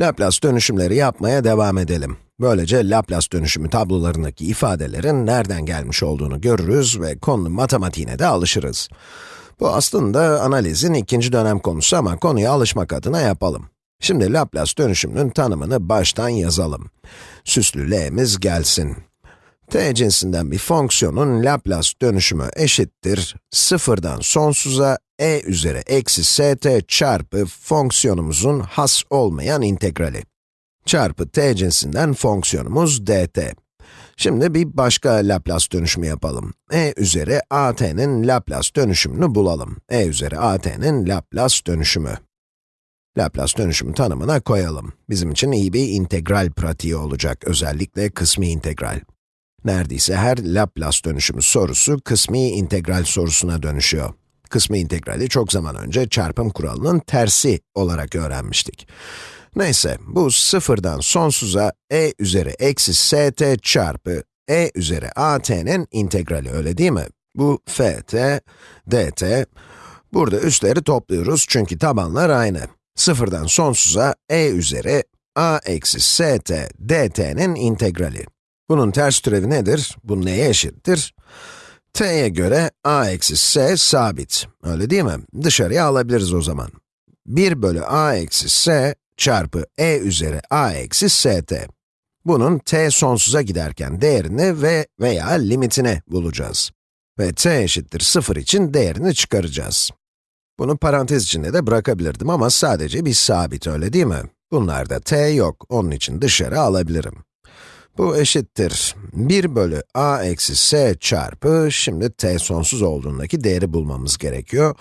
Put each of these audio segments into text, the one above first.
Laplace dönüşümleri yapmaya devam edelim. Böylece Laplace dönüşümü tablolarındaki ifadelerin nereden gelmiş olduğunu görürüz ve konunun matematiğine de alışırız. Bu aslında analizin ikinci dönem konusu ama konuya alışmak adına yapalım. Şimdi Laplace dönüşümünün tanımını baştan yazalım. Süslü l'miz gelsin. t cinsinden bir fonksiyonun Laplace dönüşümü eşittir, sıfırdan sonsuza e üzeri eksi st çarpı fonksiyonumuzun has olmayan integrali. Çarpı t cinsinden fonksiyonumuz dt. Şimdi bir başka Laplace dönüşümü yapalım. e üzeri at'nin Laplace dönüşümünü bulalım. e üzeri at'nin Laplace dönüşümü. Laplace dönüşümü tanımına koyalım. Bizim için iyi bir integral pratiği olacak, özellikle kısmi integral. Neredeyse her Laplace dönüşümü sorusu kısmi integral sorusuna dönüşüyor. Kısmi integrali çok zaman önce çarpım kuralının tersi olarak öğrenmiştik. Neyse, bu sıfırdan sonsuza e üzeri eksi st çarpı e üzeri at'nin integrali, öyle değil mi? Bu ft, dt, burada üstleri topluyoruz çünkü tabanlar aynı. Sıfırdan sonsuza e üzeri a eksi st dt'nin integrali. Bunun ters türevi nedir? Bu neye eşittir? T'ye göre a eksi s sabit, öyle değil mi? Dışarıya alabiliriz o zaman. 1 bölü a eksi s çarpı e üzeri a eksi st. Bunun t sonsuza giderken değerini ve veya limitini bulacağız. Ve t eşittir 0 için değerini çıkaracağız. Bunu parantez içinde de bırakabilirdim ama sadece bir sabit, öyle değil mi? Bunlarda t yok, onun için dışarı alabilirim. Bu eşittir 1 bölü a eksi s çarpı, şimdi t sonsuz olduğundaki değeri bulmamız gerekiyor.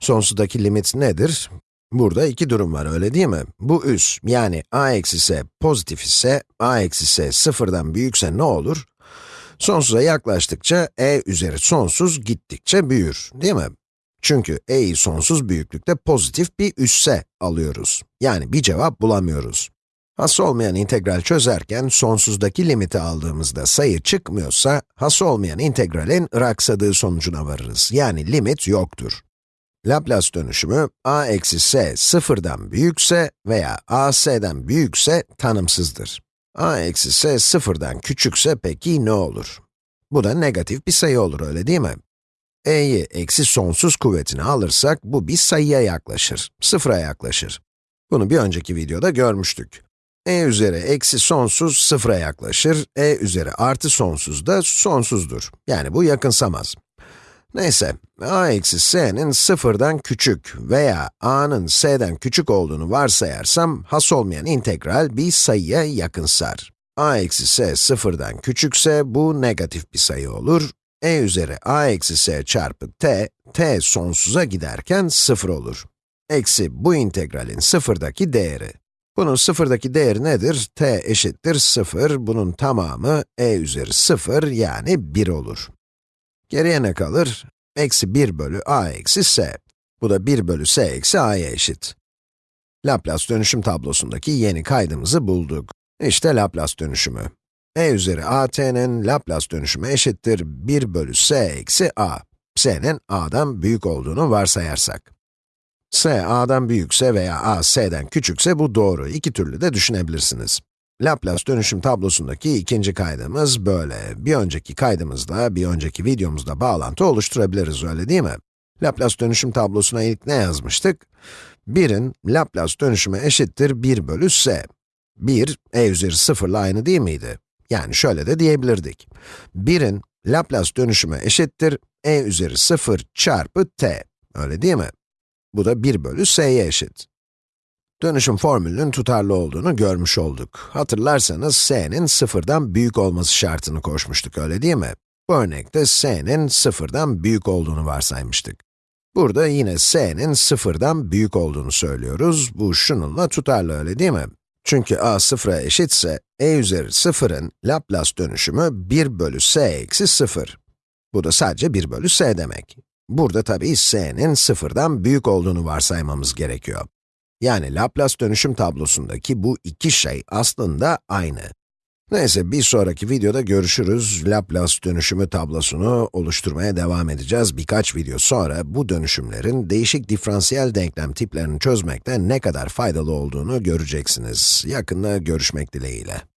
Sonsuzdaki limit nedir? Burada iki durum var, öyle değil mi? Bu üs, yani a eksi s pozitif ise, a eksi s sıfırdan büyükse ne olur? Sonsuza yaklaştıkça e üzeri sonsuz gittikçe büyür, değil mi? Çünkü e'yi sonsuz büyüklükte pozitif bir üsse alıyoruz. Yani bir cevap bulamıyoruz. Has olmayan integral çözerken sonsuzdaki limiti aldığımızda sayı çıkmıyorsa, has olmayan integralin raksadığı sonucuna varırız. Yani limit yoktur. Laplace dönüşümü a eksi s sıfırdan büyükse veya a s'den büyükse tanımsızdır. a eksi s sıfırdan küçükse peki ne olur? Bu da negatif bir sayı olur, öyle değil mi? e'yi eksi sonsuz kuvvetine alırsak, bu bir sayıya yaklaşır, sıfıra yaklaşır. Bunu bir önceki videoda görmüştük. E üzeri eksi sonsuz sıfıra yaklaşır, e üzeri artı sonsuz da sonsuzdur. Yani bu yakınsamaz. Neyse, a eksi s'nin sıfırdan küçük veya a'nın s'den küçük olduğunu varsayarsam, has olmayan integral bir sayıya yakınsar. a eksi s sıfırdan küçükse bu negatif bir sayı olur. e üzeri a eksi s çarpı t, t sonsuza giderken sıfır olur. Eksi bu integralin sıfırdaki değeri. Bunun sıfırdaki değeri nedir? t eşittir 0, bunun tamamı e üzeri 0 yani 1 olur. Geriye ne kalır? Eksi 1 bölü a eksi s. Bu da 1 bölü s eksi a'ya eşit. Laplace dönüşüm tablosundaki yeni kaydımızı bulduk. İşte Laplace dönüşümü. e üzeri at'nin Laplace dönüşümü eşittir 1 bölü s eksi a. s'nin a'dan büyük olduğunu varsayarsak. S a'dan büyükse veya a s'den küçükse bu doğru. İki türlü de düşünebilirsiniz. Laplace dönüşüm tablosundaki ikinci kaydımız böyle. Bir önceki kaydımızla, bir önceki videomuzda bağlantı oluşturabiliriz, öyle değil mi? Laplace dönüşüm tablosuna ilk ne yazmıştık? 1'in Laplace dönüşümü eşittir 1 bölü s. 1, e üzeri 0 ile aynı değil miydi? Yani şöyle de diyebilirdik. 1'in Laplace dönüşümü eşittir e üzeri 0 çarpı t. Öyle değil mi? Bu da 1 bölü s'ye eşit. Dönüşüm formülünün tutarlı olduğunu görmüş olduk. Hatırlarsanız s'nin sıfırdan büyük olması şartını koşmuştuk, öyle değil mi? Bu örnekte s'nin sıfırdan büyük olduğunu varsaymıştık. Burada yine s'nin sıfırdan büyük olduğunu söylüyoruz. Bu şununla tutarlı, öyle değil mi? Çünkü a sıfıra eşitse, e üzeri sıfırın Laplace dönüşümü 1 bölü s eksi 0. Bu da sadece 1 bölü s demek. Burada tabii s'nin sıfırdan büyük olduğunu varsaymamız gerekiyor. Yani Laplace dönüşüm tablosundaki bu iki şey aslında aynı. Neyse, bir sonraki videoda görüşürüz. Laplace dönüşümü tablosunu oluşturmaya devam edeceğiz. Birkaç video sonra bu dönüşümlerin değişik diferansiyel denklem tiplerini çözmekte ne kadar faydalı olduğunu göreceksiniz. Yakında görüşmek dileğiyle.